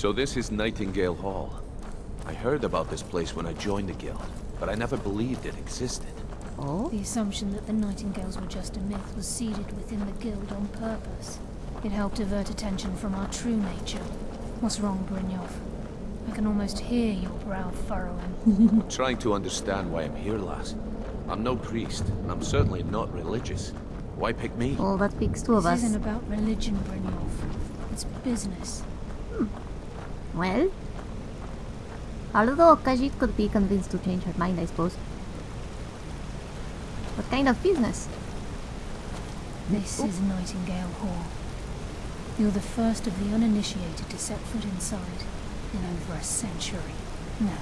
So this is Nightingale Hall. I heard about this place when I joined the guild, but I never believed it existed. Oh? The assumption that the Nightingales were just a myth was seeded within the guild on purpose. It helped divert attention from our true nature. What's wrong, Brynjolf? I can almost hear your brow furrowing. I'm trying to understand why I'm here, lass. I'm no priest, and I'm certainly not religious. Why pick me? Well, that speaks two of This us. isn't about religion, Brynjolf. It's business. Well, although Khajiit could be convinced to change her mind, I suppose. What kind of business? This is Nightingale Hall. You're the first of the uninitiated to set foot inside in over a century. Now,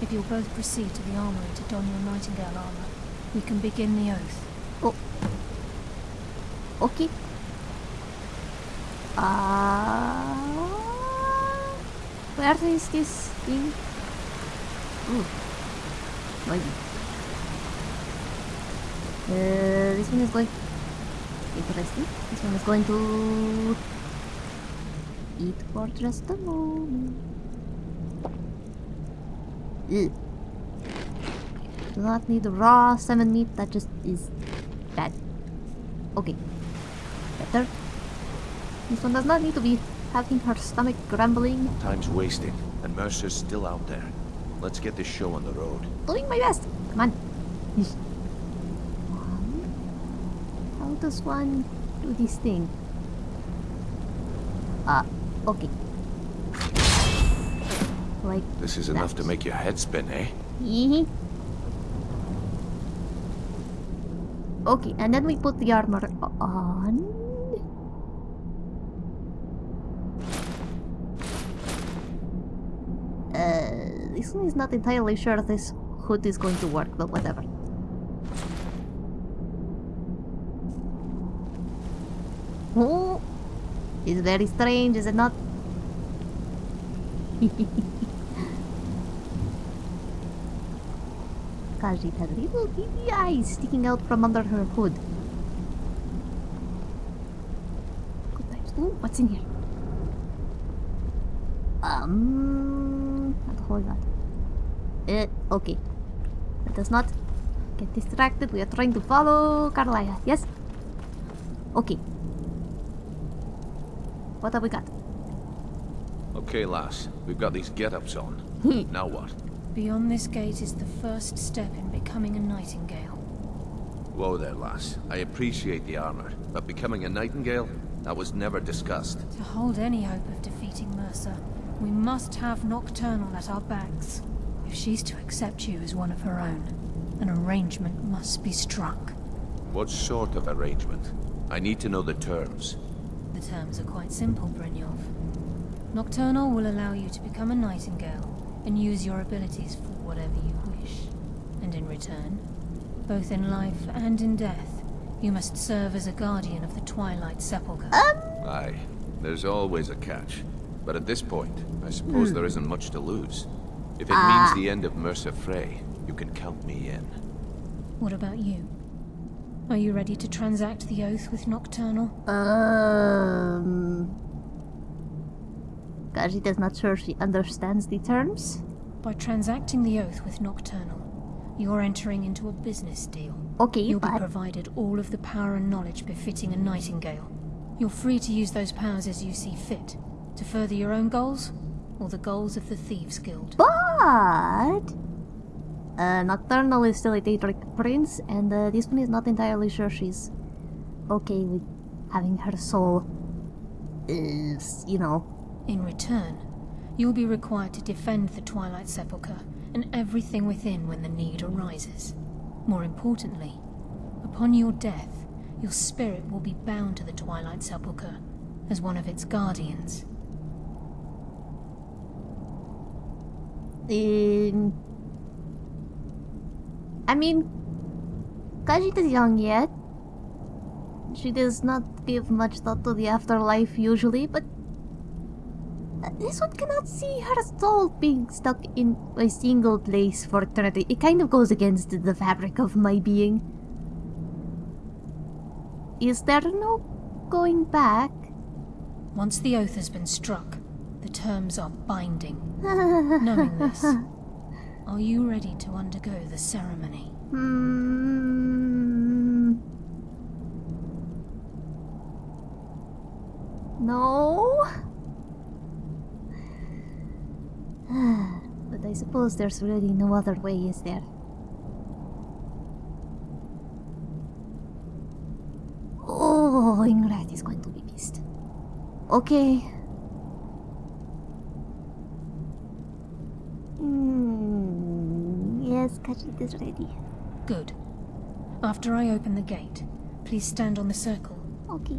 if you'll both proceed to the armory to don your Nightingale armor, we can begin the oath. Oh. Okay. Uh, where is this thing? Ooh. Maybe. Uh, this one is going... Interesting. This one is going to... Eat for just a moment. Ew. Do not need raw salmon meat, that just is bad. Okay. Better. This one does not need to be having her stomach grumbling. Time's wasting, and Mercer's still out there. Let's get this show on the road. Doing my best. Come on. Um, How does one do this thing? Ah, okay. Like This is enough to make your head spin, eh? Hee Okay, and then we put the armor on. One is not entirely sure this hood is going to work, but whatever. Oh, it's very strange, is it not? Khajiit has little beady eyes sticking out from under her hood. Good times. Ooh, what's in here? Um, whole lot. Uh, okay. Let us not get distracted. We are trying to follow Karliah. Yes? Okay. What have we got? Okay, lass. We've got these get-ups on. now what? Beyond this gate is the first step in becoming a Nightingale. Whoa there, lass. I appreciate the armor, but becoming a Nightingale? That was never discussed. To hold any hope of defeating Mercer, we must have Nocturnal at our backs. If she's to accept you as one of her own, an arrangement must be struck. What sort of arrangement? I need to know the terms. The terms are quite simple, Brynjolf. Nocturnal will allow you to become a Nightingale and use your abilities for whatever you wish. And in return, both in life and in death, you must serve as a guardian of the Twilight Sepulchre. Um. Aye, there's always a catch. But at this point, I suppose hmm. there isn't much to lose. If it means the end of Mercer Frey, you can count me in. What about you? Are you ready to transact the oath with Nocturnal? Um. Khajiit is not sure she understands the terms. By transacting the oath with Nocturnal, you're entering into a business deal. Okay, You'll be provided all of the power and knowledge befitting a Nightingale. You're free to use those powers as you see fit, to further your own goals, or the goals of the Thieves Guild. but uh, Nocturnal is still a Daedric prince, and uh, this one is not entirely sure she's okay with having her soul, is you know, In return, you'll be required to defend the Twilight Sepulchre and everything within when the need arises. More importantly, upon your death, your spirit will be bound to the Twilight Sepulchre as one of its guardians. I mean, Khajiit is young yet. She does not give much thought to the afterlife usually, but this one cannot see her soul being stuck in a single place for eternity. It kind of goes against the fabric of my being. Is there no going back? Once the oath has been struck, The terms are binding. Knowing this, are you ready to undergo the ceremony? Hmm. No. but I suppose there's really no other way, is there? Oh, Ingrid is going to be pissed. Okay. Hmm. Yes, Khajiit is ready. Good. After I open the gate, please stand on the circle. Okay.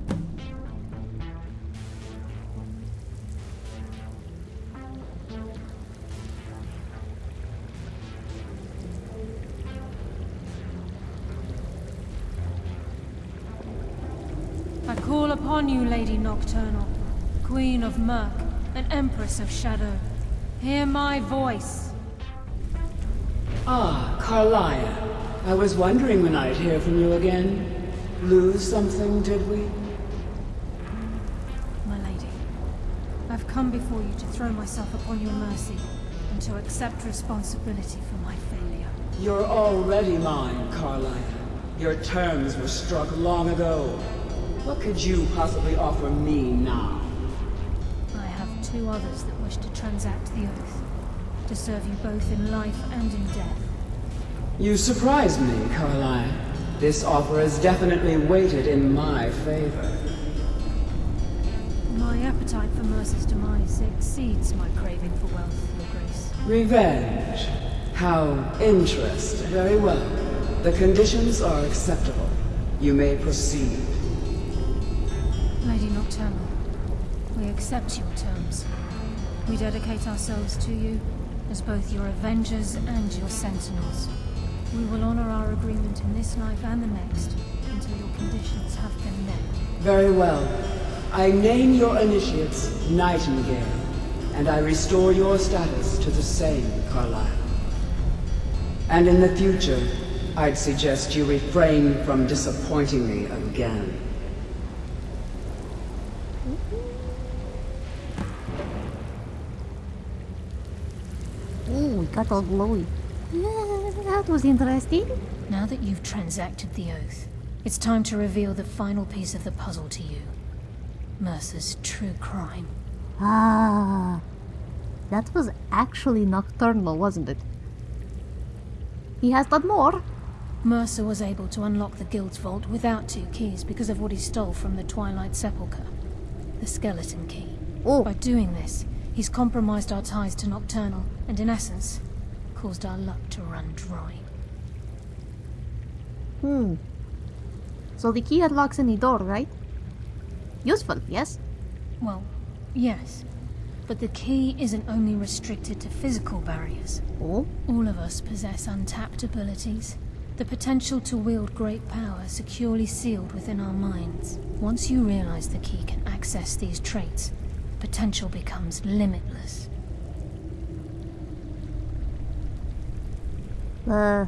I call upon you, Lady Nocturnal, Queen of Murk and Empress of Shadow. Hear my voice. Ah, Karliah. I was wondering when I'd hear from you again. Lose something, did we? My lady, I've come before you to throw myself upon your mercy and to accept responsibility for my failure. You're already mine, Karliah. Your terms were struck long ago. What could you possibly offer me now? I have two others that wish to transact the oath, to serve you both in life and in death. You surprise me, Karliah. This offer is definitely weighted in my favor. My appetite for Mercer's demise exceeds my craving for wealth, Your Grace. Revenge. How interesting. Very well. The conditions are acceptable. You may proceed. Lady Nocturnal, we accept your terms. We dedicate ourselves to you as both your avengers and your sentinels. We will honor our agreement in this life and the next until your conditions have been met. Very well. I name your initiates Nightingale, and I restore your status to the same, Karliah. And in the future, I'd suggest you refrain from disappointing me again. Oh, it got all glowy. That was interesting. Now that you've transacted the oath, it's time to reveal the final piece of the puzzle to you. Mercer's true crime. Ah, that was actually nocturnal, wasn't it? He has done more. Mercer was able to unlock the guild's vault without two keys because of what he stole from the Twilight Sepulchre. The skeleton key. Oh, By doing this, he's compromised our ties to Nocturnal, and in essence, caused our luck to run dry. hmm. So the key unlocks any door, right? Useful, yes? Well, yes. But the key isn't only restricted to physical barriers. Oh, All of us possess untapped abilities. The potential to wield great power securely sealed within our minds. Once you realize the key can access these traits, potential becomes limitless. uh.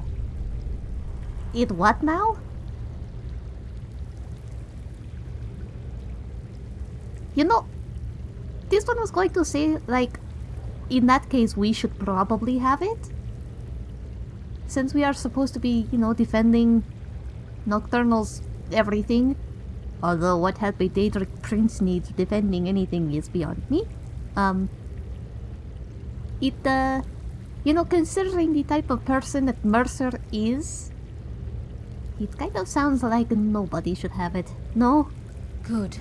It what now? You know, this one was going to say, like, in that case, we should probably have it. Since we are supposed to be, you know, defending Nocturnal's everything. Although what help a Daedric Prince needs defending anything is beyond me. Um, it, uh, you know, considering the type of person that Mercer is, it kind of sounds like nobody should have it. No? Good.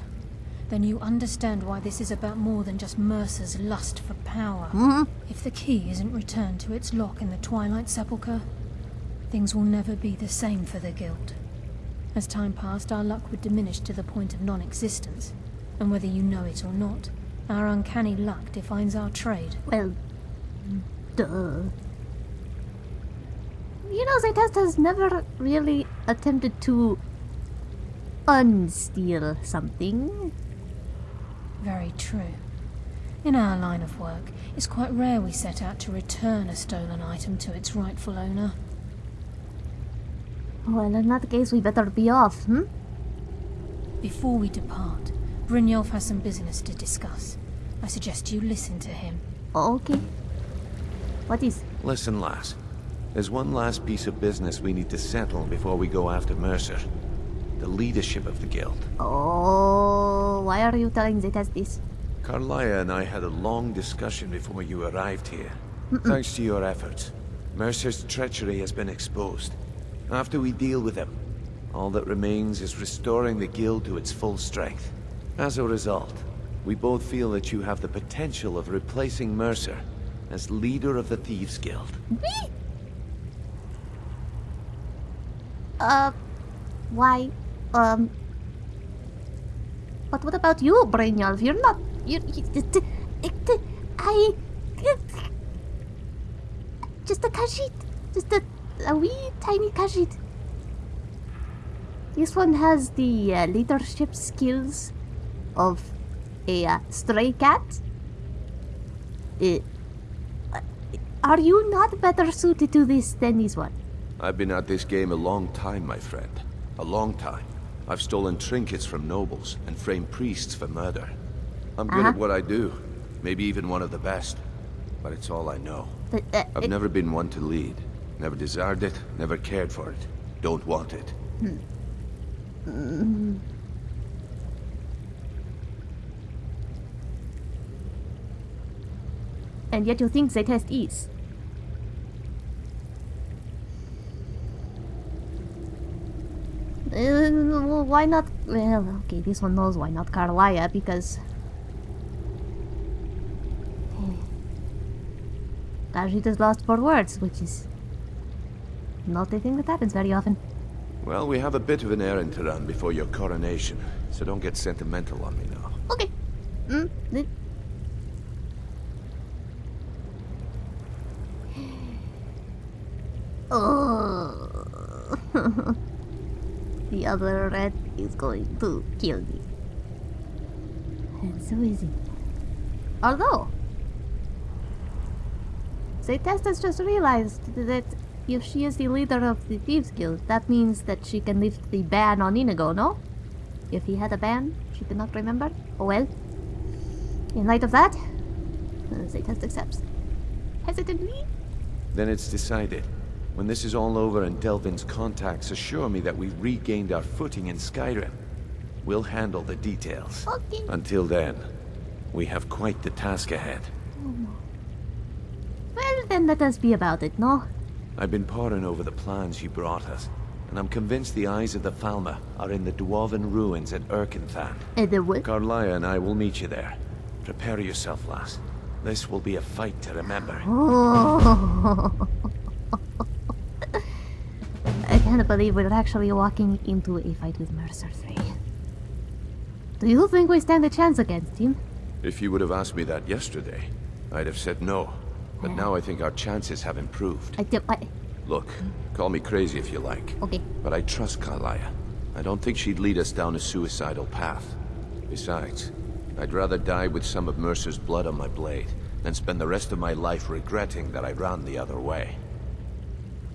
Then you understand why this is about more than just Mercer's lust for power. Hmm? If the key isn't returned to its lock in the Twilight Sepulchre, things will never be the same for the Guild. As time passed, our luck would diminish to the point of non-existence. And whether you know it or not, our uncanny luck defines our trade. Well, duh. You know, Zaytest has never really attempted to unsteal something. Very true. In our line of work, it's quite rare we set out to return a stolen item to its rightful owner. Well, in that case, we better be off, hmm? Before we depart, Brynjolf has some business to discuss. I suggest you listen to him. Okay. What is? Listen, lass. There's one last piece of business we need to settle before we go after Mercer. The leadership of the guild. Oh, why are you telling Zetas this? Karliah and I had a long discussion before you arrived here. Thanks to your efforts, Mercer's treachery has been exposed. After we deal with him, all that remains is restoring the guild to its full strength. As a result, we both feel that you have the potential of replacing Mercer as leader of the Thieves Guild. Me? Uh, why? Um. But what about you, Brynjolf? You're not. You. I. Just a Khajiit. Just a, a wee tiny Khajiit. This one has the uh, leadership skills of a uh, stray cat. Uh, are you not better suited to this than this one? I've been at this game a long time, my friend. A long time. I've stolen trinkets from nobles and framed priests for murder. I'm good Uh-huh. at what I do. Maybe even one of the best. But it's all I know. But, uh, I've it- never been one to lead. Never desired it, never cared for it. Don't want it. And yet you think the test is. Uh, why not? Well, okay, this one knows why not Karliah because. Khajiit is lost for words, which is not a thing that happens very often. Well, we have a bit of an errand to run before your coronation, so don't get sentimental on me now. Okay. Mm, the- Oh. the other rat is going to kill me. And so is he. Although, Zaytest has just realized that if she is the leader of the Thieves Guild, that means that she can lift the ban on Inigo, no? If he had a ban, she could not remember. Oh well. In light of that, uh, Zaytest accepts. Hesitantly? Then it's decided. When this is all over and Delvin's contacts assure me that we've regained our footing in Skyrim, we'll handle the details. Okay. Until then, we have quite the task ahead. Well, then let us be about it, no? I've been poring over the plans you brought us, and I'm convinced the eyes of the Falmer are in the Dwarven ruins at Irkngthand. Uh, the what? Karliah and I will meet you there. Prepare yourself, lass. This will be a fight to remember. Oh. I can't believe we're actually walking into a fight with Mercer Frey. Do you think we stand a chance against him? If you would have asked me that yesterday, I'd have said no. But now I think our chances have improved. I do. I, Look, hmm? call me crazy if you like. okay. But I trust Karliah. I don't think she'd lead us down a suicidal path. Besides, I'd rather die with some of Mercer's blood on my blade than spend the rest of my life regretting that I ran the other way.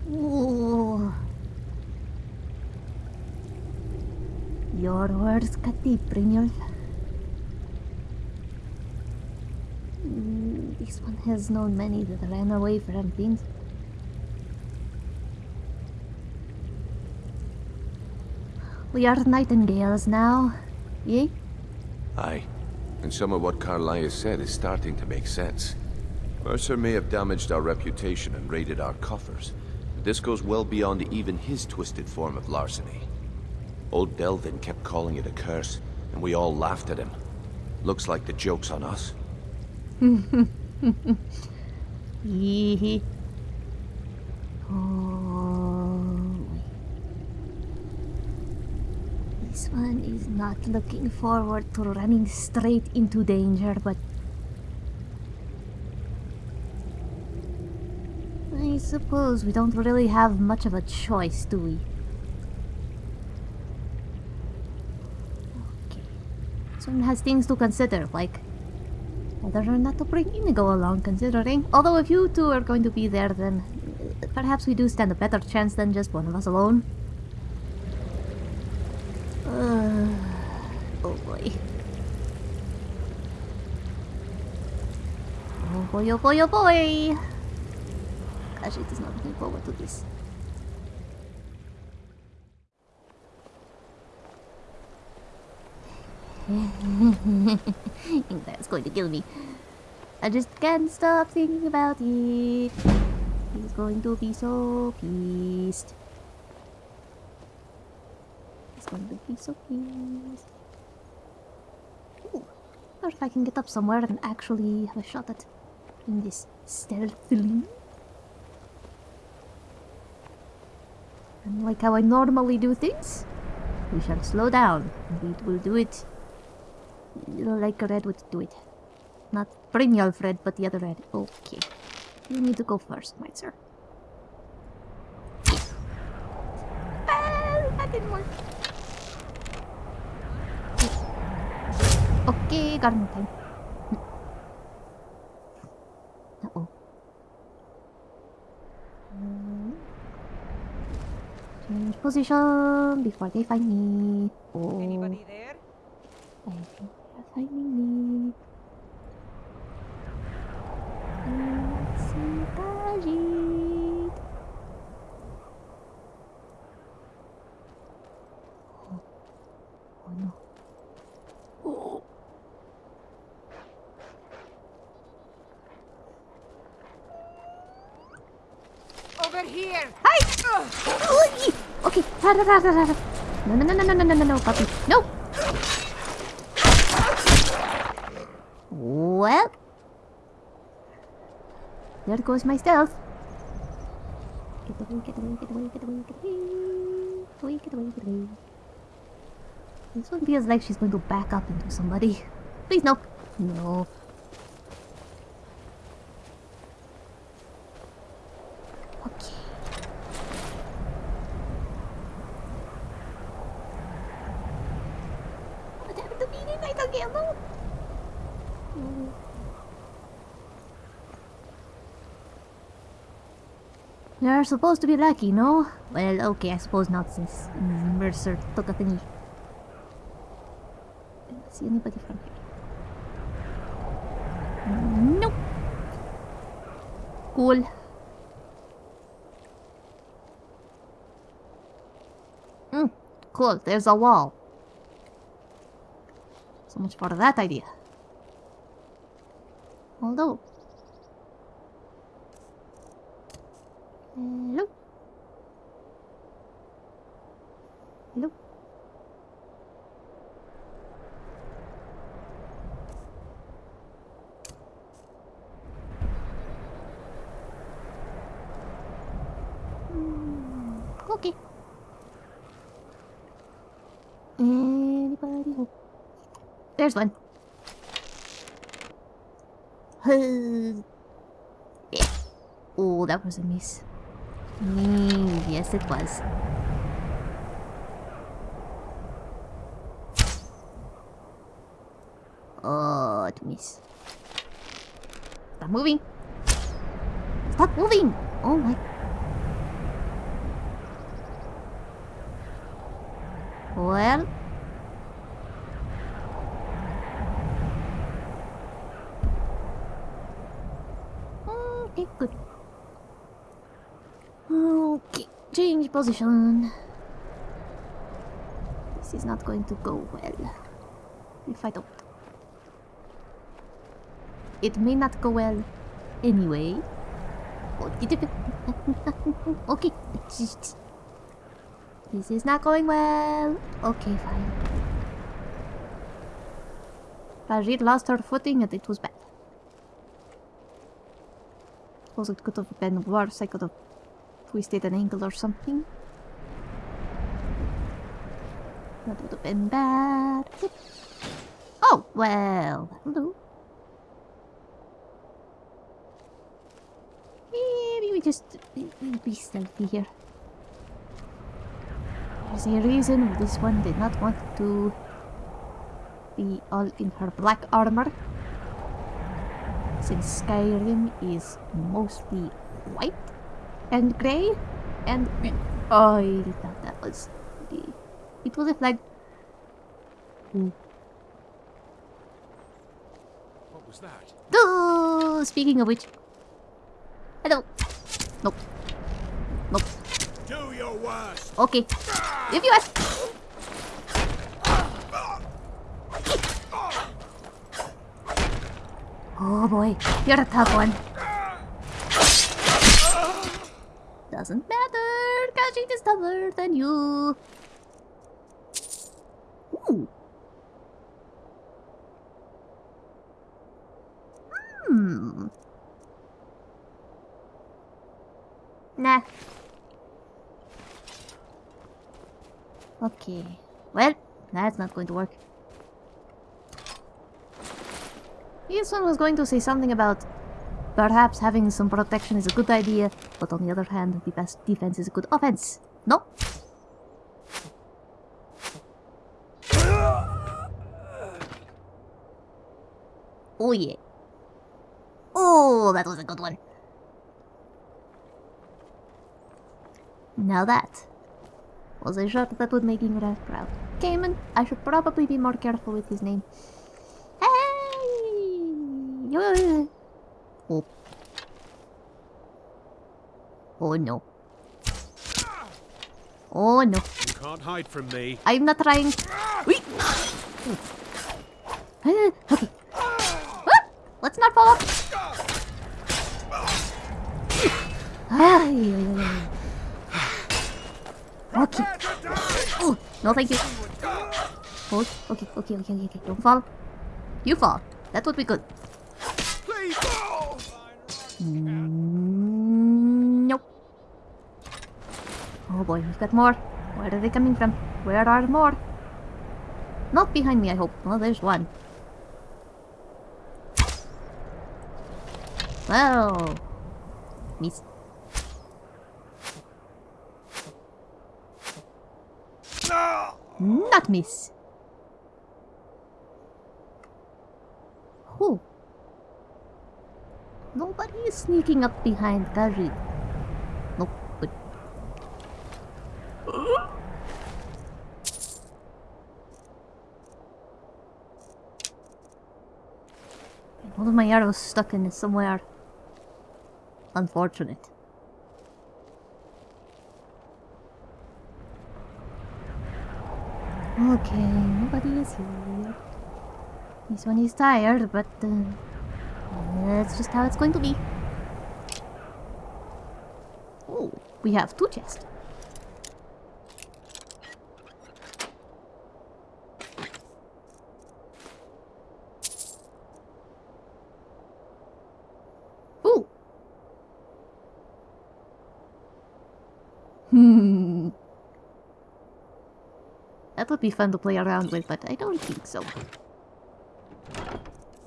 Ooh. Your words cut deep, Brynjolf. Mm, This one has known many that ran away from things. We are nightingales now, yea? Aye. And some of what Karliah said is starting to make sense. Mercer may have damaged our reputation and raided our coffers, but this goes well beyond even his twisted form of larceny. Old Delvin kept calling it a curse, and we all laughed at him. Looks like the joke's on us. Hee Oh. This one is not looking forward to running straight into danger, but. I suppose we don't really have much of a choice, do we? Okay. This one has things to consider, like whether not to bring Inigo along, considering. Although if you two are going to be there, then perhaps we do stand a better chance than just one of us alone. Uh, oh boy. Oh boy, oh boy, oh boy! Gosh, it is not looking forward to this. That's going to kill me. I just can't stop thinking about it. He's going to be so pissed. He's going to be so pissed. Ooh. Or if I can get up somewhere and actually have a shot at doing this stealthily. And like how I normally do things, we shall slow down. We will do it like Red would do it. Not Brynjolf Red, but the other Red. Okay. You need to go first, my sir. Well, that didn't work. Okay, got him time. Uh-oh. Hmm. Change position before they find me. Oh, Anybody there? I think lightning me. Sipajit. Oh. oh no. Oh. Over here. Hi. Okay. No, no, no, no, no, no, no, no, puppy. No. Well... There goes my stealth. Get away, get away, get away, get away, get away. Get away, get away, get away. This one feels like she's going to back up into somebody. Please, no. No. Okay. What happened to me in Nightingale? No. No. You're supposed to be lucky, no? Well, okay, I suppose not since Mercer took a thingy. See anybody from here. Nope. Cool. Hmm, cool, there's a wall. So much for that idea. Although... Hello? Hello? Hmm, Okay. Anybody home? There's one. Oh, that was a miss. Mm, yes, it was. Oh, it miss. Stop moving. Stop moving. Oh my. Well. Okay, good. Okay, position. This is not going to go well. If I don't. It may not go well anyway. Okay. This is not going well. Okay, fine. Khajiit lost her footing and it was bad. Suppose it could have been worse. I could have twisted an ankle or something. That would have been bad. Oh, well. Hello. Maybe we just be stealthy here. There's a reason this one did not want to be all in her black armor. Since Skyrim is mostly white and grey and I thought that was the it was a flag. Ooh. What was that? Oh, speaking of which. Hello. Nope. Nope. Do your worst. Okay. If you ask. Oh boy, you're a tough one. Doesn't matter, Khajiit is tougher than you. Ooh. Hmm. Nah. Okay. Well, that's not going to work. This one was going to say something about perhaps having some protection is a good idea, but on the other hand, the best defense is a good offense. No? Oh yeah. Oh, that was a good one. Now that was a shot that would make Ingrid proud. Cayman, I should probably be more careful with his name. Hey! Oh. Oh no. Oh no. You can't hide from me. I'm not trying. Wait. Okay. Ah, Let's not fall off. Ay. Okay. Oh, no thank you. Oh, okay, okay, okay, okay, okay. Don't fall. You fall. That would be good. Mm, Nope. Oh boy, we've got more. Where are they coming from? Where are more? Not behind me, I hope. Well, there's one. Well, miss. Not miss. Who? Nobody is sneaking up behind Khajiit. Nope, but... One of my arrows stuck in somewhere. Unfortunate. Okay, nobody is here. This one is tired, but uh, that's just how it's going to be. Oh, we have two chests. Hmm. That would be fun to play around with, but I don't think so.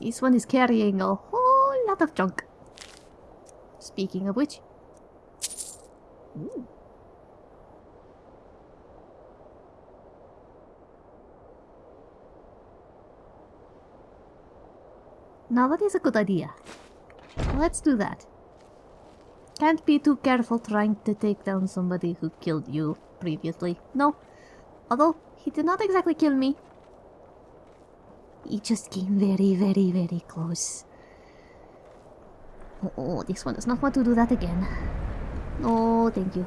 This one is carrying a whole lot of junk. Speaking of which... Ooh. Now that is a good idea. Let's do that. Can't be too careful trying to take down somebody who killed you previously. No. Although, he did not exactly kill me. He just came very, very, very close. Oh, oh, this one does not want to do that again. No, thank you.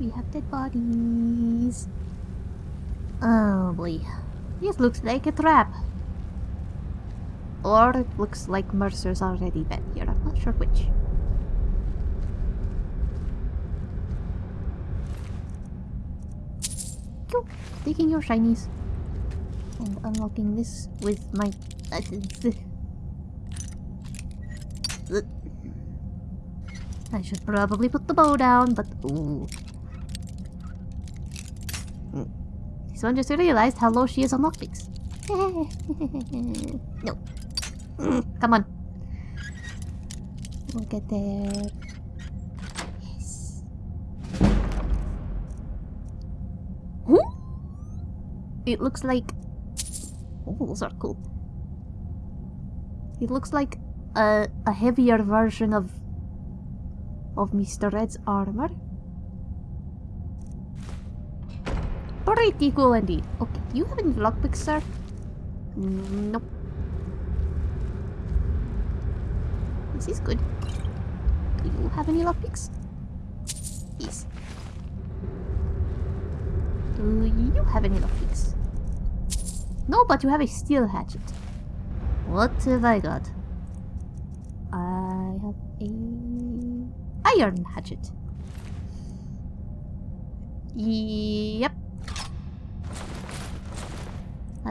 We have dead bodies. Oh boy. This looks like a trap. Or it looks like Mercer's already been here. I'm not sure which. Go. Taking your shinies. And unlocking this with my... I should probably put the bow down, but ooh. Mm. One just realized how low she is on lockpicks. no. Mm, come on. We'll get there. Yes. Huh? It looks like... Oh, those are cool. It looks like a, a heavier version of of Mr. Red's armor. Pretty cool indeed. Okay, do you have any lockpicks, sir? Nope. This is good. Do you have any lockpicks? Yes. Do you have any lockpicks? No, but you have a steel hatchet. What have I got? I have a iron hatchet. Yep.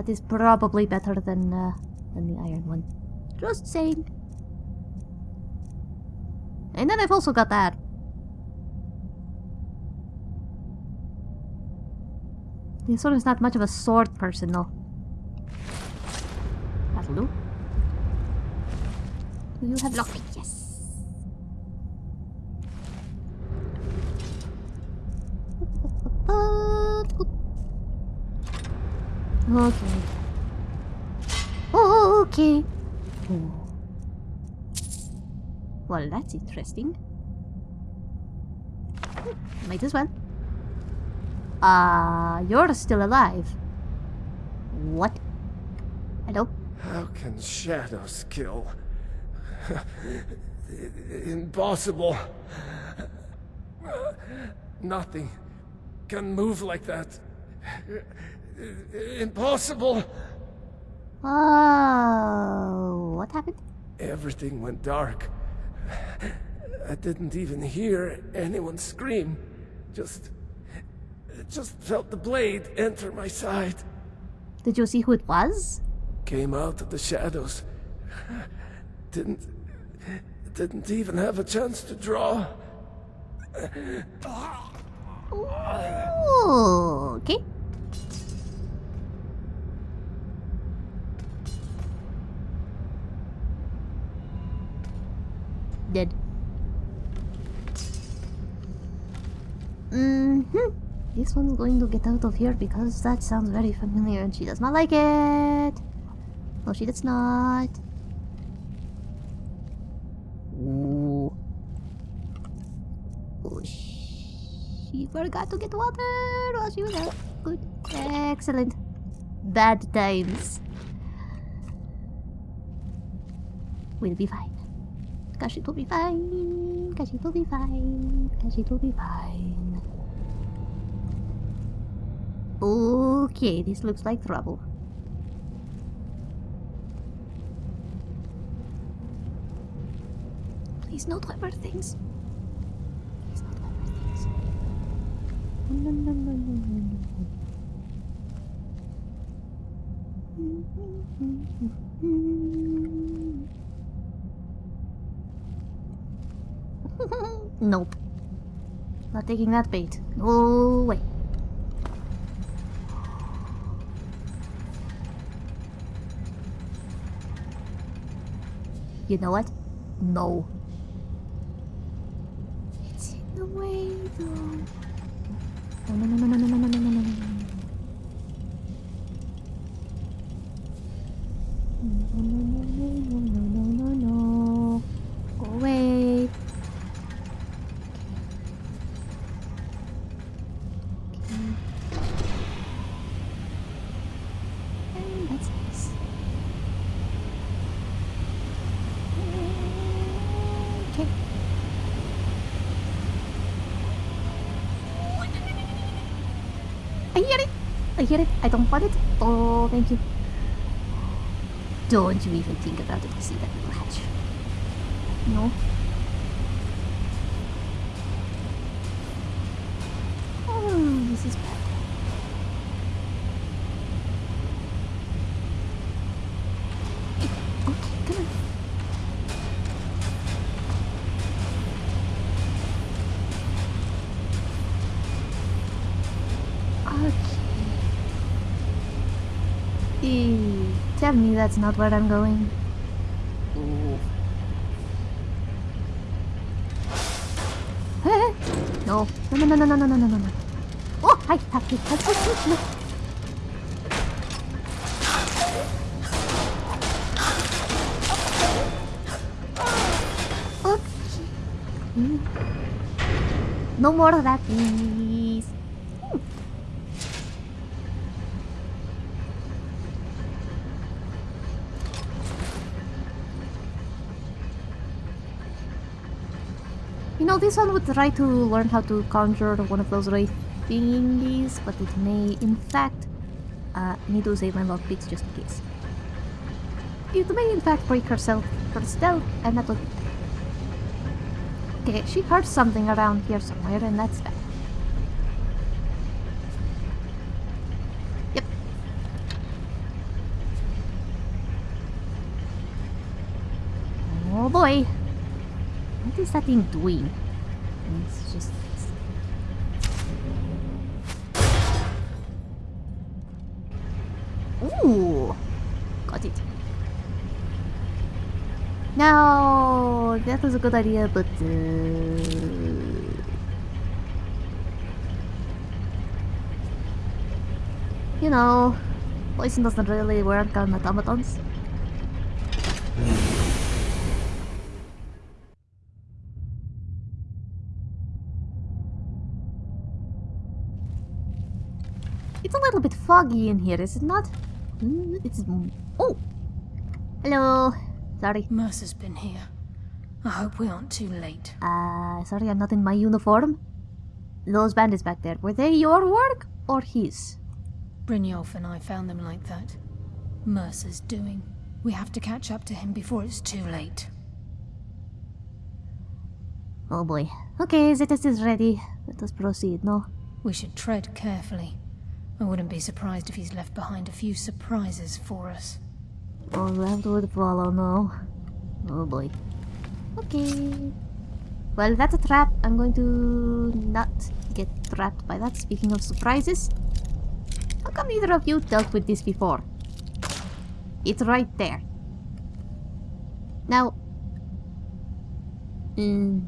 That is probably better than uh, than the iron one. Just saying. And then I've also got that. This one is not much of a sword person though. That'll do. Do you have lockpick? Yes. Okay. Oh, okay. Oh. Well, that's interesting. Might as well. Ah, uh, you're still alive. What? Hello? How can shadows kill? Impossible. Nothing can move like that. Impossible. Oh, what happened? Everything went dark. I didn't even hear anyone scream. Just... just felt the blade enter my side. Did you see who it was? Came out of the shadows. Didn't... didn't even have a chance to draw. Ooh, okay. Dead. Mm-hmm. This one's going to get out of here because that sounds very familiar and she does not like it. No, she does not. Ooh. Oh, she forgot to get water while she was out. Good. Excellent. Bad times. We'll be fine. Cause it will be fine. Cause it will be fine. Cause it will be fine. Okay, this looks like trouble. Please not rubber things. Please not rubber things. No, no, no, no, no, no. Mm-hmm, mm-hmm, mm-hmm. Nope. Not taking that bait. Oh, wait. You know what? No. It's in the way, though. No, no, no, no, no, no, no, no. Hear it. I don't want it. Oh, thank you. Don't you even think about it. See that little hatch. No. that's not where I'm going. no. No, no, no, no, no, no, no, no, no. Oh, hi, happy, happy, happy. No more of that. Hmm. You know, this one would try to learn how to conjure one of those ray thingies, but it may, in fact, uh, need to save my lockpicks just in case. It may, in fact, break herself for stealth, and that would Okay, she heard something around here somewhere, and that's bad. Yep. Oh boy. That thing doing? It's just... Ooh! Got it. No, that was a good idea, but uh... you know, poison doesn't really work on automatons. Foggy in here, is it not? Mm, It's oh, hello. Sorry. Mercer's been here. I hope we aren't too late. Uh, sorry, I'm not in my uniform. Those bandits back there, were they your work or his? Brynjolf and I found them like that. Mercer's doing. We have to catch up to him before it's too late. Oh boy. Okay, Zetas is ready. Let us proceed, no? We should tread carefully. I wouldn't be surprised if he's left behind a few surprises for us. Oh, that would follow, no? Oh boy. Okay. Well, that's a trap. I'm going to not get trapped by that. Speaking of surprises, how come neither of you dealt with this before? It's right there. Now, mm,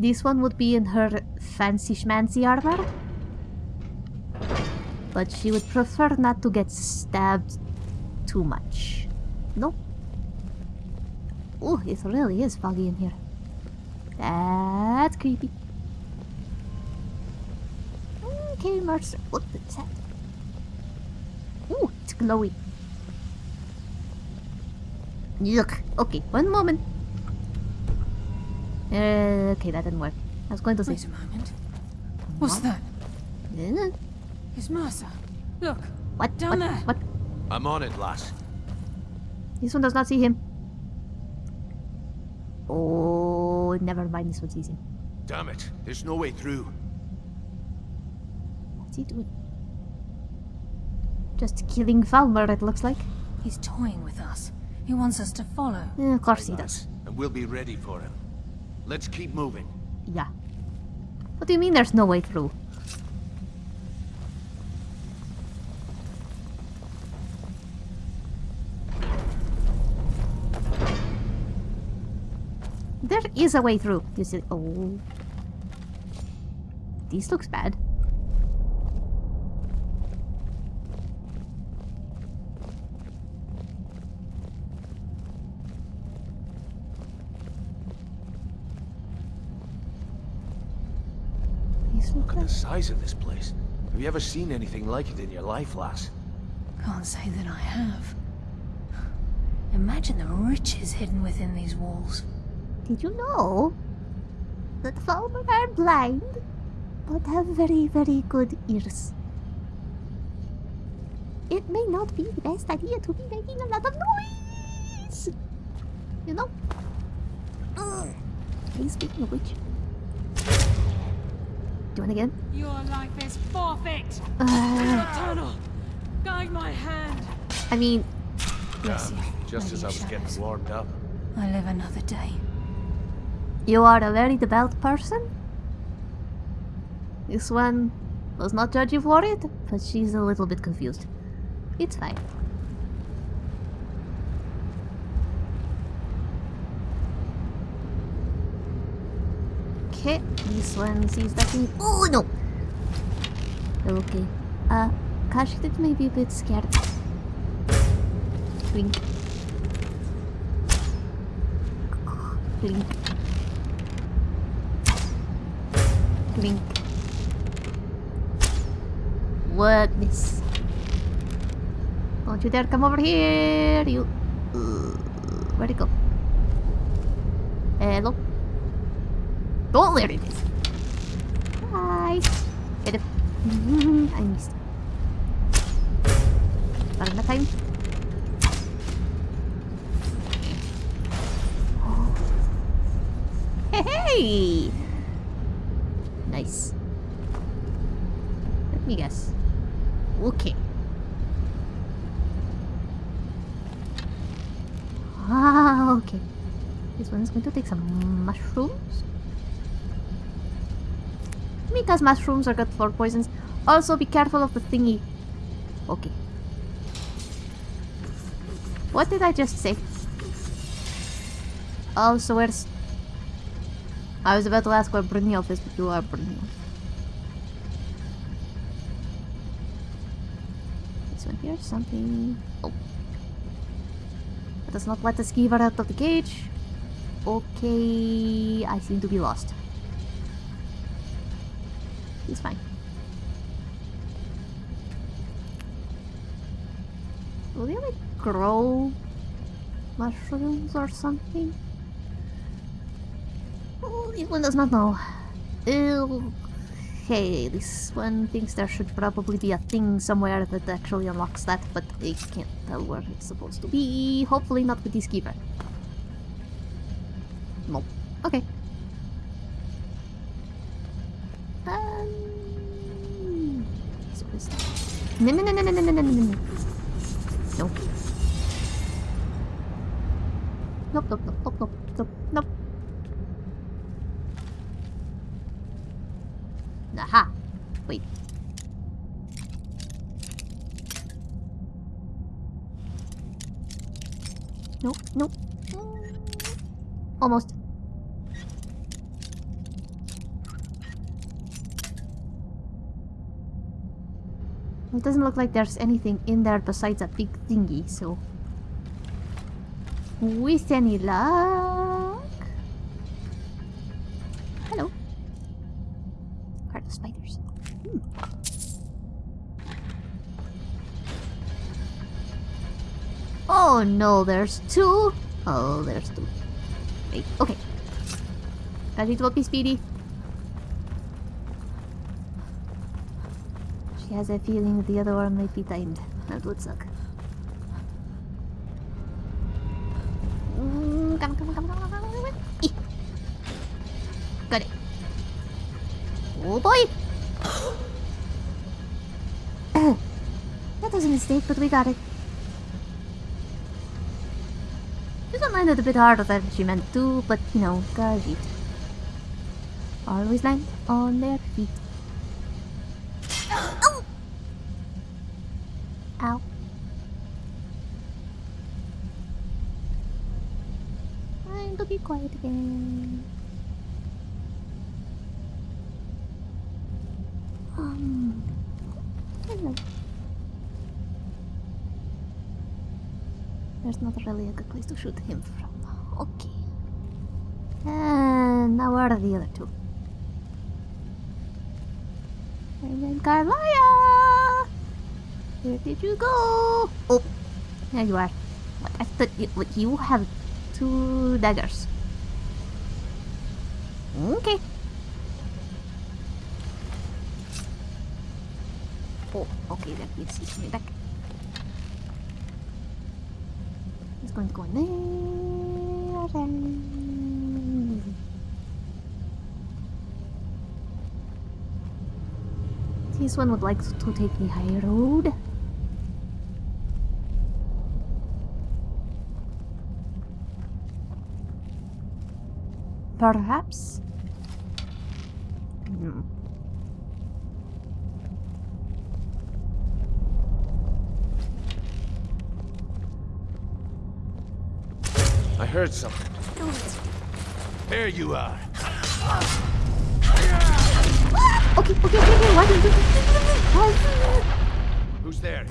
This one would be in her fancy schmancy armor. But she would prefer not to get stabbed too much. No? Oh, it really is foggy in here. That's creepy. Okay, Mercer. What is that? Ooh, it's glowy. Look. Okay, one moment. Uh, okay, that didn't work. I was going to say. Wait a moment. What's that? Uh, It's Mercer. Look, What? Down what? there. What? I'm on it, lass. This one does not see him. Oh, never mind. This one sees him. Damn it, there's no way through. What's he doing? Just killing Falmer, it looks like. he's toying with us. He wants us to follow. Eh, of course he does. And we'll be ready for him. Let's keep moving. Yeah. What do you mean there's no way through? There is a way through. You see? Oh. This looks bad. These look Look at like the size of this place. Have you ever seen anything like it in your life, lass? Can't say that I have. Imagine the riches hidden within these walls. Did you know that Falmer are blind, but have very, very good ears? It may not be the best idea to be making a lot of noise. You know? Ugh. Hey, speaking of which. Doing again? Your life is forfeit. Uh, Tunnel. Guide my hand. I mean, Bless you. Just Lady as I was Shadows. getting warmed up. I live another day. you are a very devout person. This one does not judge you for it, but she's a little bit confused. It's fine. Okay, this one sees that thing. Oh no! Okay. Uh, Khajiit may be a bit scared. Blink. Blink. Blink. What, miss? Don't you dare come over here, you... Uh, where'd it go? Hello? Don't let it is. Hi. I missed. Parang na time. Hey, hey! Nice. Let me guess. Okay. Ah, okay. This one's going to take some mushrooms. Because mushrooms are good for poisons. Also, be careful of the thingy. Okay. What did I just say? Also, where's... I was about to ask where Brynjolf is, but you are Brynjolf. This one here, something... Oh. Does not let give her out of the cage. Okay, I seem to be lost. He's fine. Will they like grow mushrooms or something? Oh, this one does not know. Ew. Okay, this one thinks there should probably be a thing somewhere that actually unlocks that, but they can't tell where it's supposed to be. Hopefully not with this keeper. Nope. Okay. No, no, no, no, no, no, no, no, no, no. Nope. Nope, nope, nope, nope, nope, nope, nope. Aha. Wait. Nope, nope. Almost. It doesn't look like there's anything in there besides a big thingy, so... With any luck... Hello. Heart of spiders. Hmm. Oh no, there's two? Oh, there's two. Wait, okay. Khajiit will be speedy. He has a feeling the other one might be timed. That would suck. Mm, got it. Oh boy! that was a mistake, but we got it. This one landed a bit harder than she meant to, but you know, gosh. Always land on their feet. Um. There's not really a good place to shoot him from. Okay. And now where are the other two? And then Karliah! Where did you go? Oh, there you are. I thought you, you have two daggers. Okay. Oh, okay, that he's coming back. He's going to go in there. This one would like to take the high road. Perhaps? Hmm. I heard something. There you are. Okay, okay, okay, okay. Why did you... Who's there?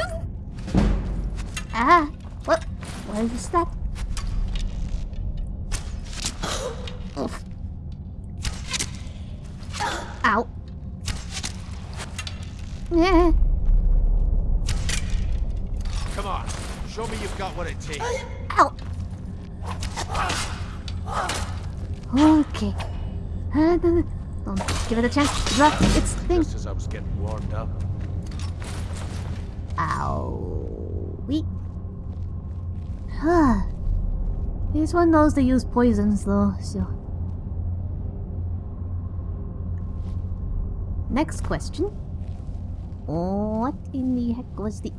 Ah, what? What is that? Oof. Ow. Yeah. Come on. Show me you've got what it takes. Ow. Okay. Uh, don't give it a chance. Drop its thing. Just as I was getting warmed up. Ow. We. Huh. This one knows to use poisons though, so. Next question. What in the heck was the.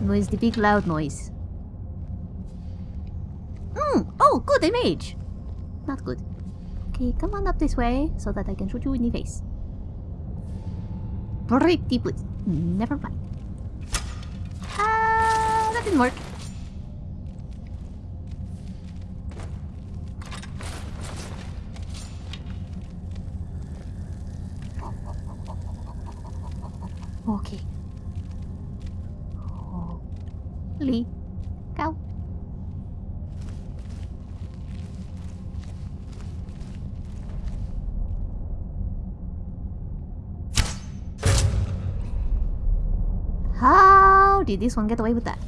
Noise, the big loud noise. Hmm. Oh, good, a mage. Not good. Okay, come on up this way so that I can shoot you in the face. Pretty please. Never mind. Ah, that didn't work. Okay. Did this one get away with that?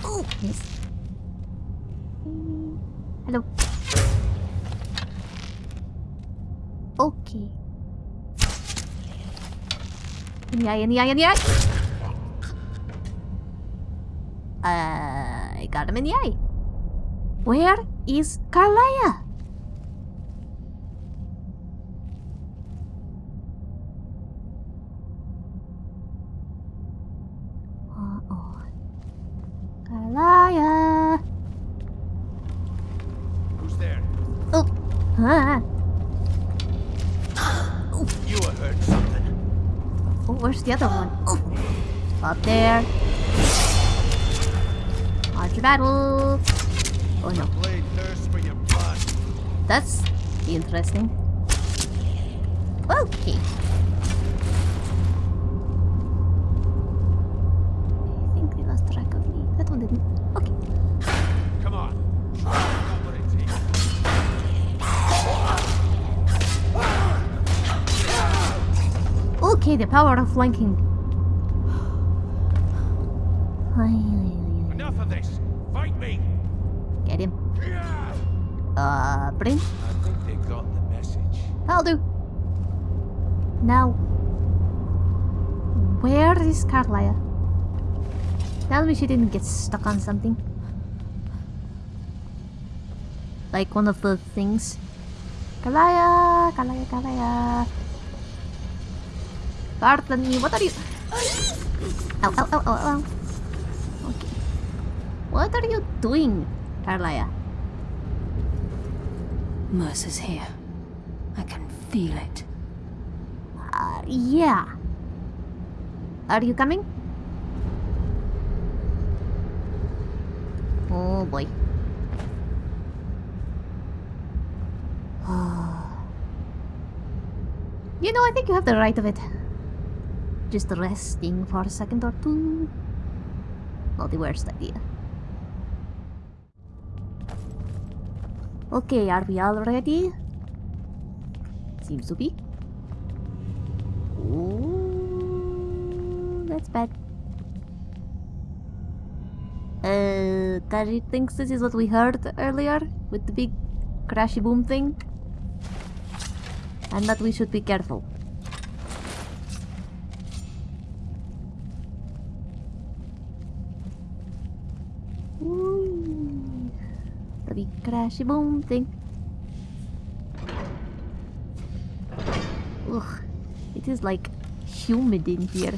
Oh, miss. Mm, Hello. Okay. In the eye, in the eye, in the eye. Uh, I got him in the eye. Where is Carlia? There. March battle! Oh no. Blade thirsts for your blood. That's interesting. Okay. I think they lost track of me. That one didn't. Okay. Come on. Show me you've got what it takes. Okay, the power of flanking. She didn't get stuck on something. Like one of the things. Karliah, Karliah, Karliah. Bartlemy, what are you? Ow, ow, ow, ow, ow. Okay. What are you doing, Karliah? Mercer's here. I can feel it. Uh, yeah. Are you coming? Oh boy. you know, I think you have the right of it. Just resting for a second or two. Not the worst idea. Okay, are we all ready? Seems to be. Ooh, that's bad. Khajiit thinks this is what we heard earlier with the big crashy boom thing. And that we should be careful. Ooh, the big crashy boom thing. Ugh, it is like humid in here.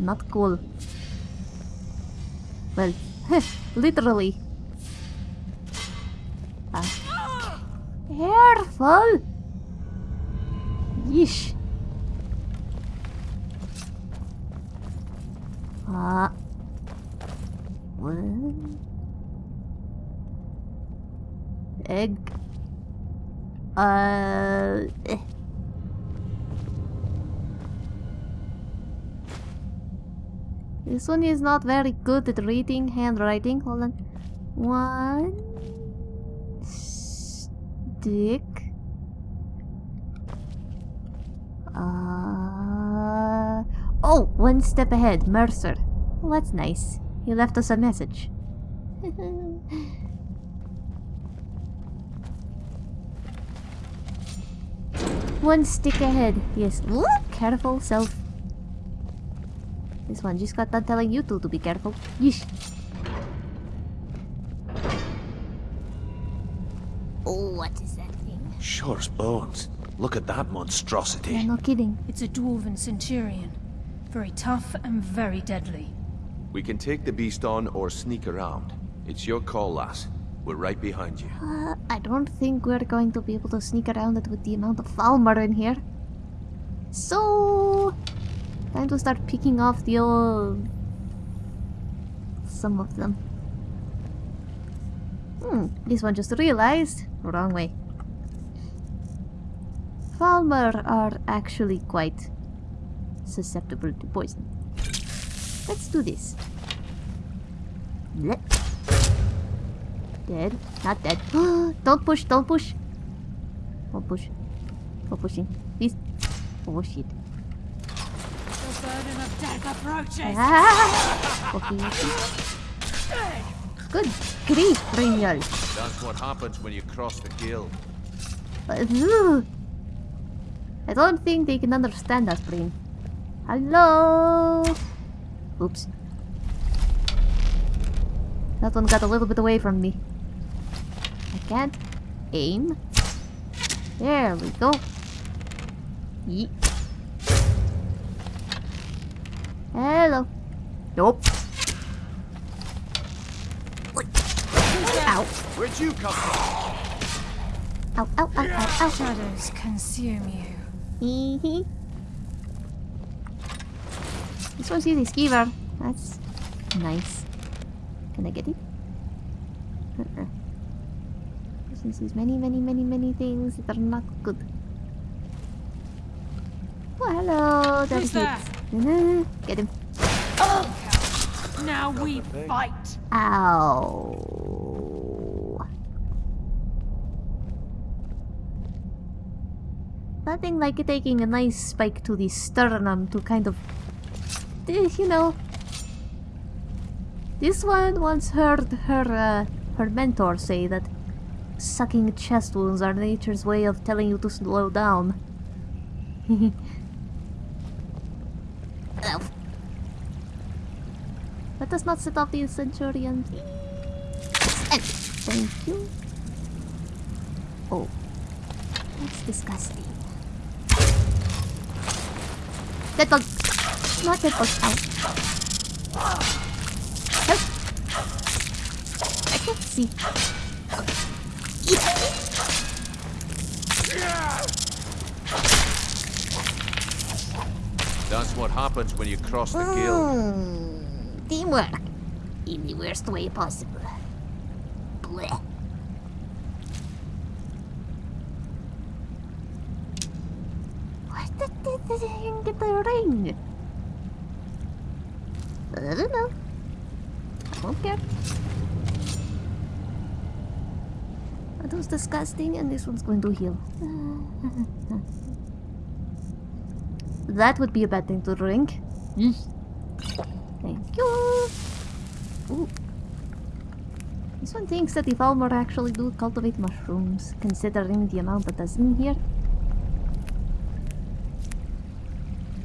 Not cool. Literally. Ah. Careful! This one is not very good at reading handwriting. Hold on. One stick. Uh oh, one step ahead, Mercer. Well, that's nice. He left us a message. one stick ahead. Yes. Ooh, careful, self. This one just got done telling you two to be careful. Yeesh. Oh, what is that thing? Sure as bones. Look at that monstrosity. Yeah, no kidding. It's a dwarven centurion. Very tough and very deadly. We can take the beast on or sneak around. It's your call, lass. We're right behind you. Uh, I don't think we're going to be able to sneak around it with the amount of Falmer in here. So, time to start picking off the old... Some of them. Hmm, this one just realized. Wrong way. Falmer are actually quite susceptible to poison. Let's do this. Blech. Dead. Not dead. don't push, don't push. Don't push. No pushing. Please. Oh shit. The burden of death approaches. Ah! Okay, okay. Good grief, Brynjolf. That's what happens when you cross the guild. Uh. I don't think they can understand us, Bryn. Hello? Oops. That one got a little bit away from me. I can't aim. There we go. Yeet. Hello. Nope. Ow. Where'd you come from? Ow, ow, ow, ow, ow. Shadows consume you. Hee hee. This one's using skeever. That's nice. Can I get it? Uh-uh. This one sees many, many, many, many things that are not good. Oh, hello. That's Who's that? It. Get him. Now we fight. Ow. Nothing like taking a nice spike to the sternum to kind of, eh, you know. This one once heard her uh, her mentor say that sucking chest wounds are nature's way of telling you to slow down. Ow. Us not set off the Centurion. And thank you. Oh, that's disgusting. Dead bug. Not dead bug. Ow. Help. I can't see. Eat. That's what happens when you cross the guild. Hmm. Teamwork. In the worst way possible. Blech. They didn't get the ring? I don't know. I don't care. That was disgusting and this one's going to heal. that would be a bad thing to drink. Thank you. Ooh. This one thinks that the Falmer actually do cultivate mushrooms, considering the amount that is in here.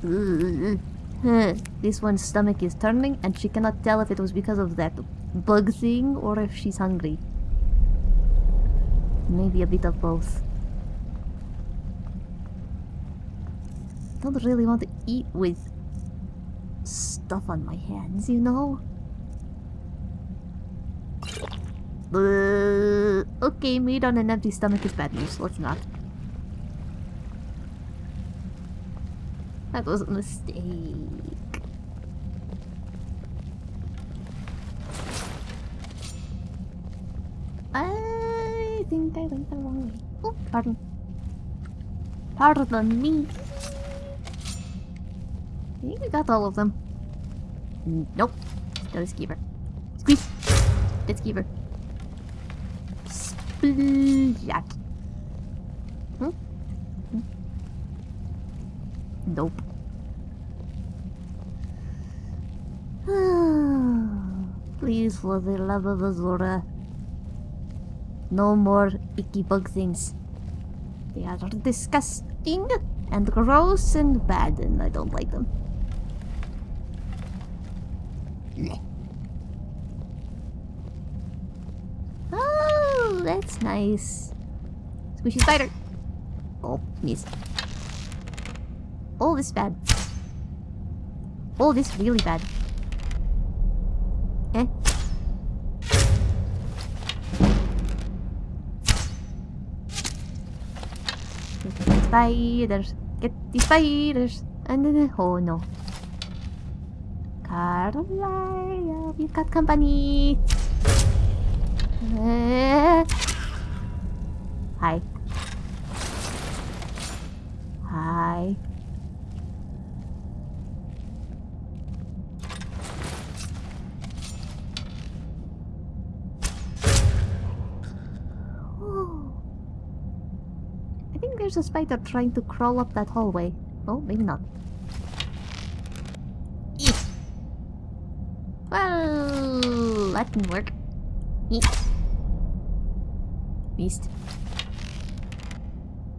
Mm-hmm. Hmm. This one's stomach is turning, and she cannot tell if it was because of that bug thing or if she's hungry. Maybe a bit of both. Don't really want to eat with stuff on my hands, you know? Okay, meat on an empty stomach is bad news. Let's not. That was a mistake. I think I went the wrong way. Oh, pardon. Pardon me. I think we got all of them. Nope. Still a skeever. Squeeze. Dead skeever. Splat. Hmm? Hmm? Nope. Please, for the love of Azura. No more icky bug things. They are disgusting and gross and bad, and I don't like them. Oh, that's nice. Squishy spider. Oh, missed. Oh, this bad. Oh, this really bad. Eh? Spiders. Get the spiders. And then, oh no. Carlisle, we've got company. Eh. Hi. Hi. I think there's a spider trying to crawl up that hallway. Oh, maybe not. Well, that didn't work. Beast.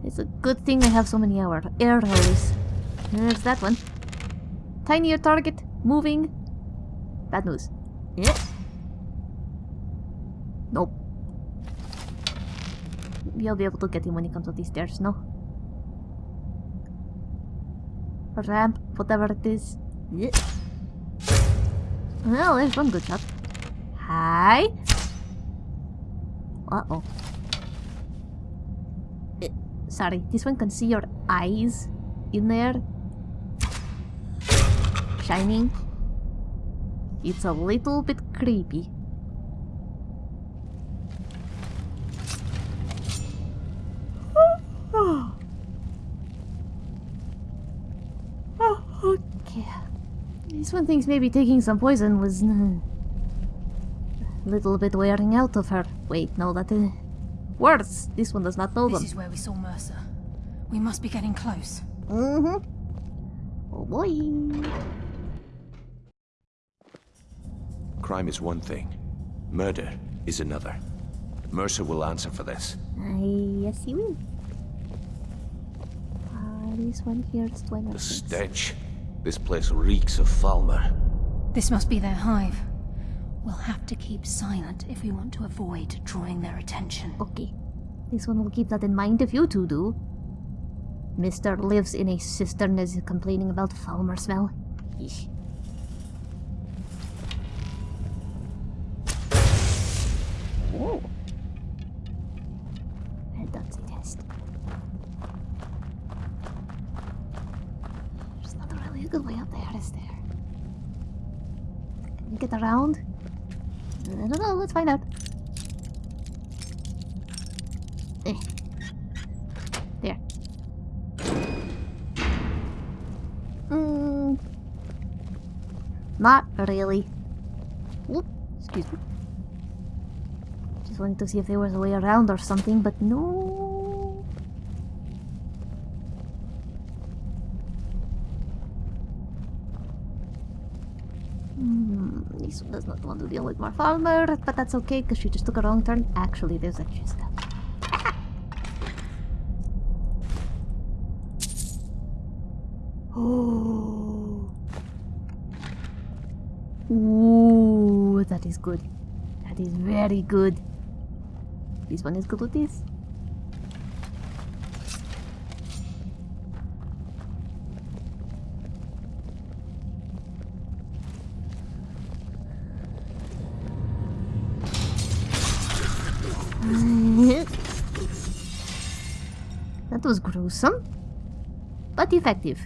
It's a good thing I have so many hour air holes. There's that one. Tinier target, moving. Bad news. Yeah. Nope. I'll be able to get him when he comes up these stairs, no? Ramp, whatever it is. Yeah. Well, there's one good shot. Hi. Uh-oh. Sorry, this one can see your eyes in there. Shining. It's a little bit creepy. Okay. This one thinks maybe taking some poison was a little bit wearing out of her. Wait, no, that uh, words. This one does not know This them. is where we saw Mercer. We must be getting close. Mm-hmm. Oh boy. Crime is one thing. Murder is another. Mercer will answer for this. I yes, he will. Ah, this one here is Dwemer. The stench. This place reeks of Falmer. This must be their hive. We'll have to keep silent if we want to avoid drawing their attention. Okay. This one will keep that in mind if you two do. Mister lives in a cistern is complaining about Falmer smell. Let's find out. Eh. There. Mm. Not really. Whoop. Excuse me. Just wanted to see if there was a way around or something, but no. Hmm, this one does not want to deal with more Falmer, but that's okay because she just took a wrong turn. Actually, there's extra stuff. Oh. Ooh, that is good. That is very good. This one is good with this. Was gruesome, but effective.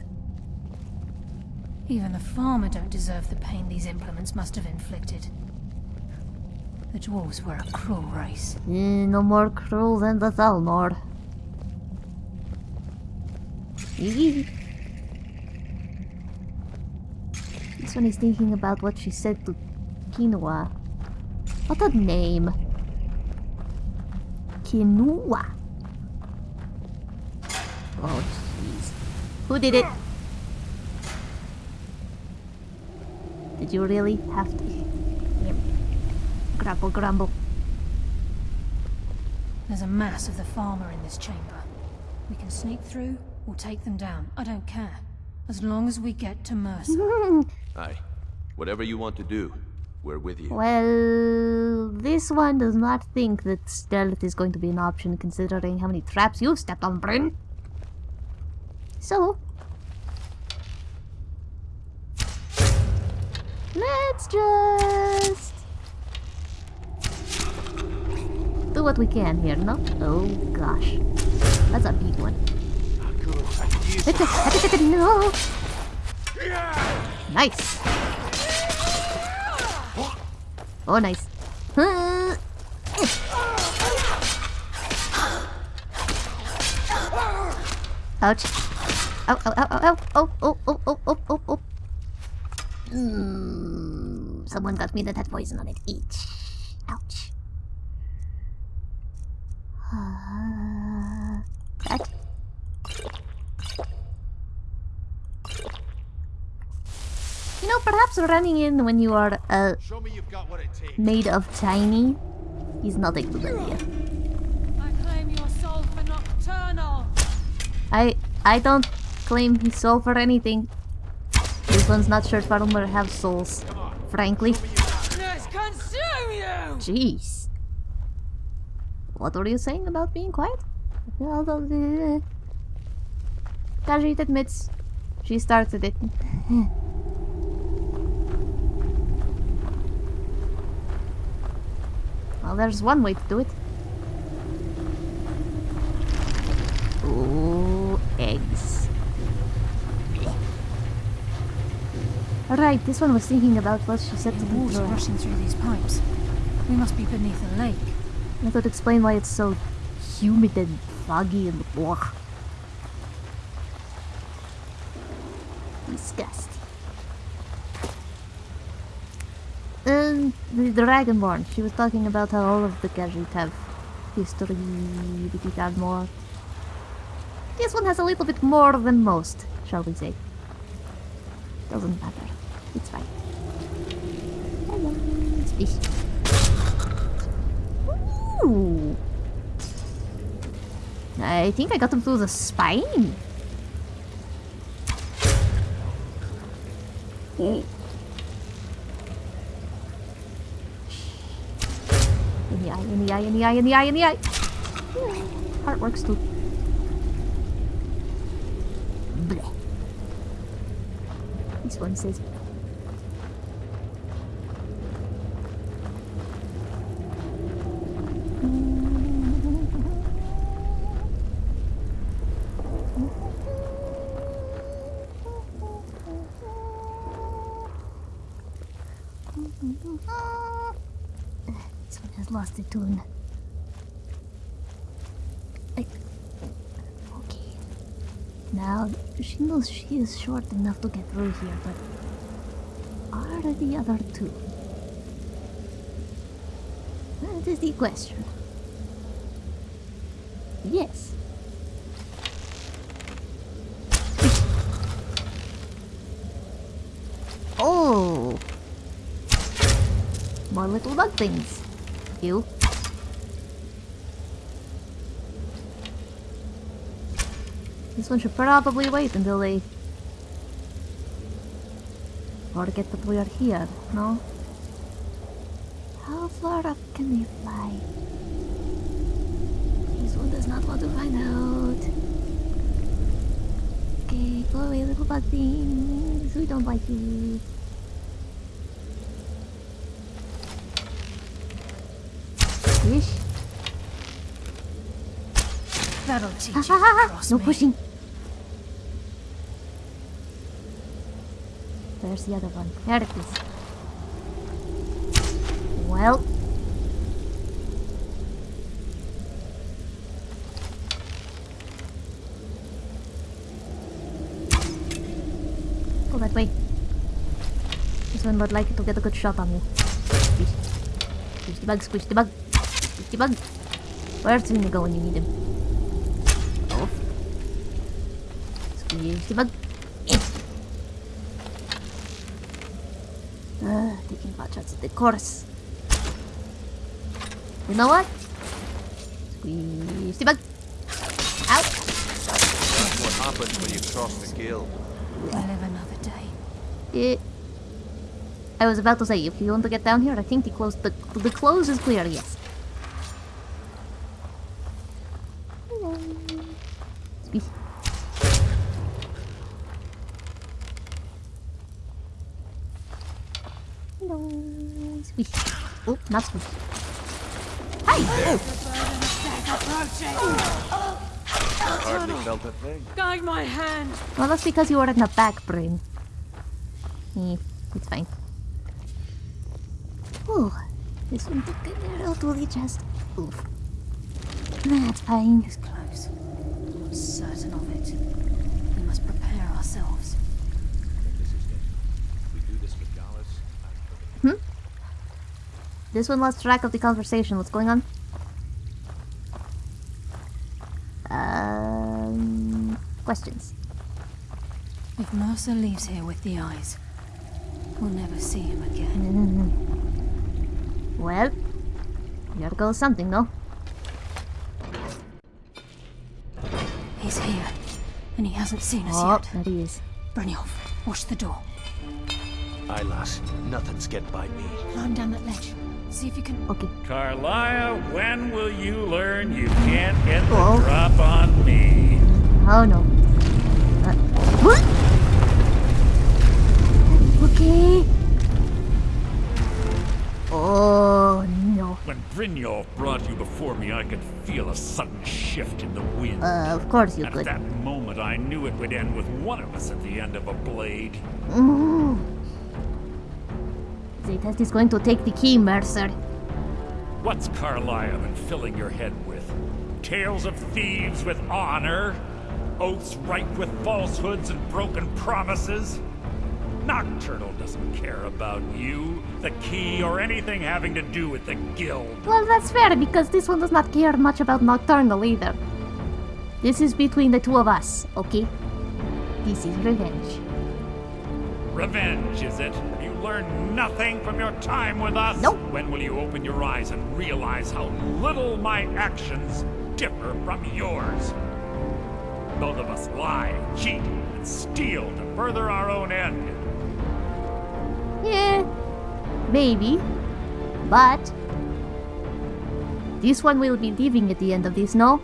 Even the Falmer don't deserve the pain these implements must have inflicted. The dwarves were a cruel race. Eh, no more cruel than the Thalmor. This one is thinking about what she said to Quinoa. What a name. Quinoa. Oh, jeez. Who did it? Did you really have to? Yep. Grumble, grumble. There's a mass of the Falmer in this chamber. We can sneak through or take them down. I don't care. As long as we get to Mercer. Aye. Whatever you want to do, we're with you. Well, this one does not think that stealth is going to be an option considering how many traps you've stepped on, Bryn. So, let's just do what we can here, no? Oh gosh, that's a big one. No. Nice. Oh, nice. Ouch. Ow, ow, ow, ow. Oh, oh, oh, oh, oh, oh, oh. Mm, someone got me that had poison on it. Each. Ouch. Uh, that. You know, perhaps running in when you are uh, Show me you've got what it takes. made of tiny is not a good idea. I claim your soul for Nocturnal. I I don't claim his soul for anything. One's not sure if Falmer have souls. Frankly. Let's consume you! Jeez. What were you saying about being quiet? Khajiit admits she started it. well, there's one way to do it. Ooh, eggs. Right, this one was thinking about what she said to the Water rushing through these pipes. We must be beneath a lake. That would explain why it's so humid and foggy and ugh. Disgusting. And the Dragonborn, she was talking about how all of the Khajiit have history with the more. This one has a little bit more than most, shall we say. Doesn't matter. It's fine. Hello, fish. Ooh. I think I got him through the spine. In the eye, in the eye, in the eye, in the eye, in the eye. Heart works too. Bleh. This one says This one has lost the tune. Okay. Now, she knows she is short enough to get through here, but are the other two? That is the question. Yes. Oh! More little bug things. You. This one should probably wait until they... Forget that we are here, no? How far up can they fly? This one does not want to find out. Okay, go away, little bug things. We don't like you. That'll teach ah, you No me. pushing. There's the other one? There it is. Well. Go that way. This one would like to get a good shot on you. Squish the bug, squish the bug. Squish the bug. Where's Mina go when you need him? Squish the bug. Uh, taking pot shots at the course. You know what? Squeeze the bug. Out. That's what happens when you cross the guild. I live another day. It, I was about to say, if you want to get down here, I think the close the the close is clear. Yes. Hello. Squeeze. Hello. Squeeze. Oh, not squeeze. Hi. Hardly felt a thing. Guide my hand. Well, that's because you were in the back brain. Eh, it's fine. Ooh, this one took a little to the chest. Oof. That's fine. It's close. I'm certain of it. We must prepare ourselves. This is it. We do this with Gallus. This one lost track of the conversation. What's going on? Um, questions. If Mercer leaves here with the eyes, we'll never see him again. Well, here goes something, no? He's here, and he hasn't seen us Oh, yet. there he is. Brynjolf, watch the door. Aye, lass. Nothing's getting by me. Climb down that ledge. See if you can. Okay. Karliah, when will you learn you can't get the Oh. drop on me? Oh no. Uh, what? Okay. Oh no. When Brynjolf brought you before me, I could feel a sudden shift in the wind. Uh, of course you At could. that moment, I knew it would end with one of us at the end of a blade. Mm. The test is going to take the key, Mercer. What's Karliah been filling your head with? Tales of thieves with honor? Oaths ripe with falsehoods and broken promises? Nocturnal doesn't care about you, the key, or anything having to do with the guild. Well, that's fair because this one does not care much about Nocturnal either. This is between the two of us, okay? This is revenge. Revenge, is it? You learned nothing from your time with us? Nope. When will you open your eyes and realize how little my actions differ from yours? Both of us lie, cheat, and steal to further our own end. Yeah, maybe. But this one will be leaving at the end of this, no?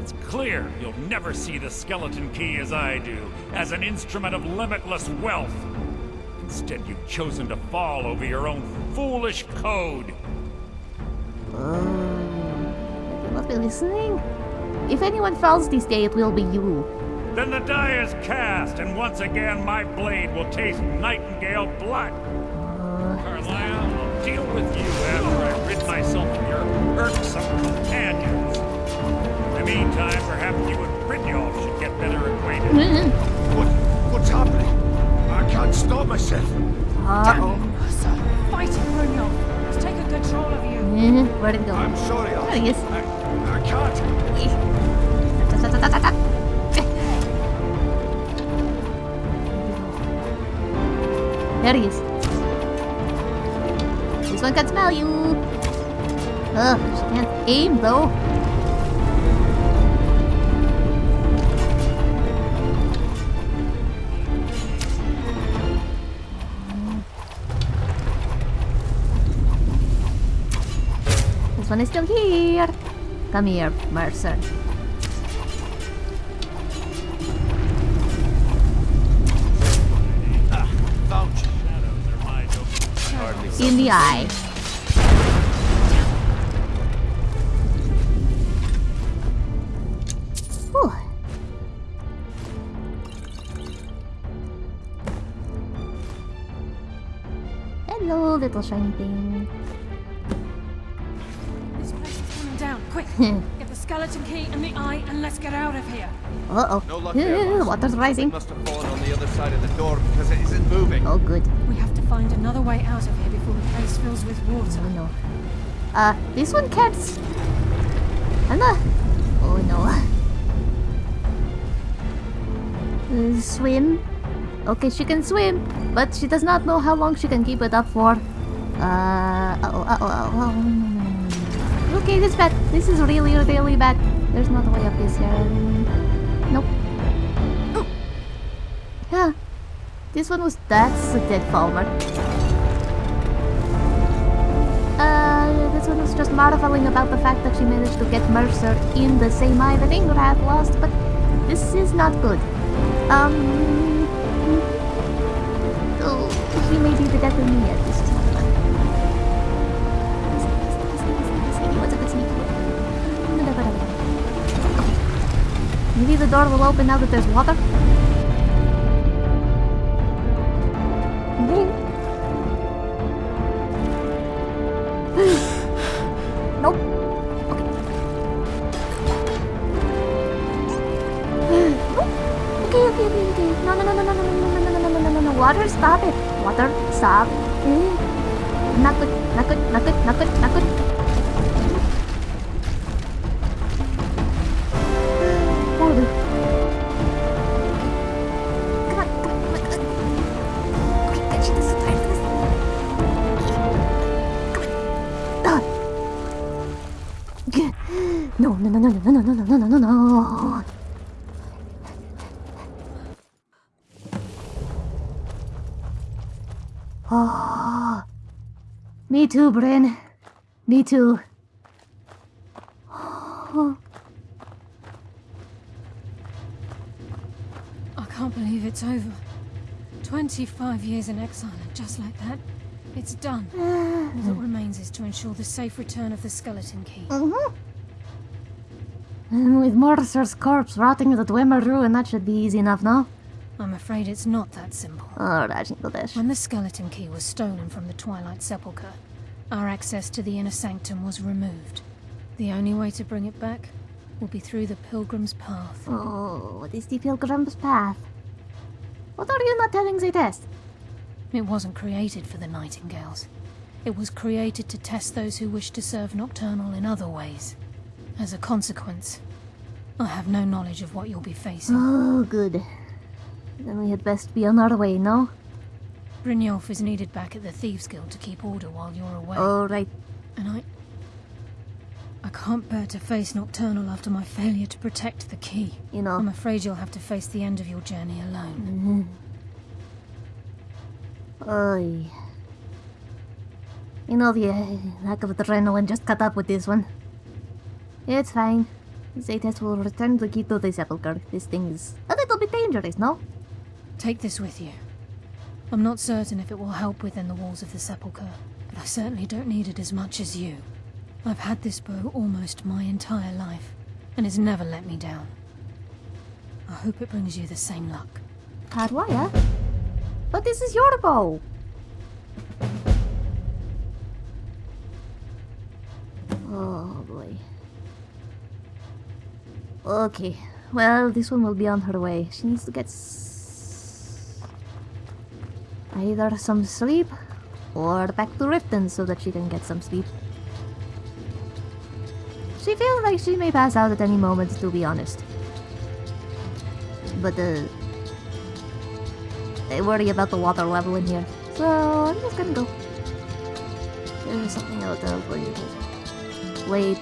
It's clear you'll never see the skeleton key as I do, as an instrument of limitless wealth. Instead, you've chosen to fall over your own foolish code. You must be listening. If anyone falls this day, it will be you. Then the die is cast, and once again my blade will taste nightingale blood. Karliah, I'll deal with you after I rid myself of your irksome companions. In the meantime, perhaps you and Brynjolf should get better acquainted. Mm-hmm. What? What's happening? I can't stop myself. Uh-oh. Mercer, fighting Brynjolf. It's taken control of you. Eh, Where'd it go? I'm sorry, There I, he is. I, I can't. There he is. This one can smell you. Ugh, she can't aim though. One is still here. Come here, Mercer. In the eye. Hello, little shiny thing. get the skeleton key and the eye, and let's get out of here. Uh-oh. No luck there, the water's rising. Must have fallen on the other side of the door because it isn't moving. Oh, good. We have to find another way out of here before the place fills with water. Oh, no. Uh, this one can't... Anna! Oh, no. Uh, swim. Okay, she can swim, but she does not know how long she can keep it up for. Uh, uh-oh, uh-oh, uh-oh. Okay, this is bad. This is really, really bad. There's no way up this here. Nope. Yeah. This one was... That's a dead Falmer. Uh, this one was just marveling about the fact that she managed to get Mercer in the same eye that Ingrid had lost, but this is not good. Um... Oh, he may be the death of me yet. This is Maybe the door will open now that there's water? Too, Bryn. Me too. I can't believe it's over. 25 years in exile, and just like that, it's done. All that remains is to ensure the safe return of the skeleton key. Mm-hmm. And with Mercer's corpse rotting in the Dwemer ruin, that should be easy enough, no? I'm afraid it's not that simple. Alright, English. When the skeleton key was stolen from the Twilight Sepulchre, our access to the inner sanctum was removed. The only way to bring it back will be through the Pilgrim's Path. Oh, what is the Pilgrim's Path? What are you not telling the test? It wasn't created for the Nightingales. It was created to test those who wish to serve Nocturnal in other ways. As a consequence, I have no knowledge of what you'll be facing. Oh, good. Then we had best be on our way, no? Brynjolf is needed back at the Thieves Guild to keep order while you're away. Alright. And I... I can't bear to face Nocturnal after my failure to protect the key. You know. I'm afraid you'll have to face the end of your journey alone. Mm -hmm. Oy. You know, the uh, lack of adrenaline just caught up with this one. It's fine. Zaytes will return the key to the sepulchre. This thing is a little bit dangerous, no? Take this with you. I'm not certain if it will help within the walls of the sepulchre, but I certainly don't need it as much as you. I've had this bow almost my entire life, and it's never let me down. I hope it brings you the same luck. Hardwire? But this is your bow! Oh boy. Okay, well, this one will be on her way. She needs to get either some sleep or back to Riften so that she can get some sleep. She feels like she may pass out at any moment, to be honest. But, uh, I worry about the water level in here. So I'm just gonna go. There's something out there for you. Wait.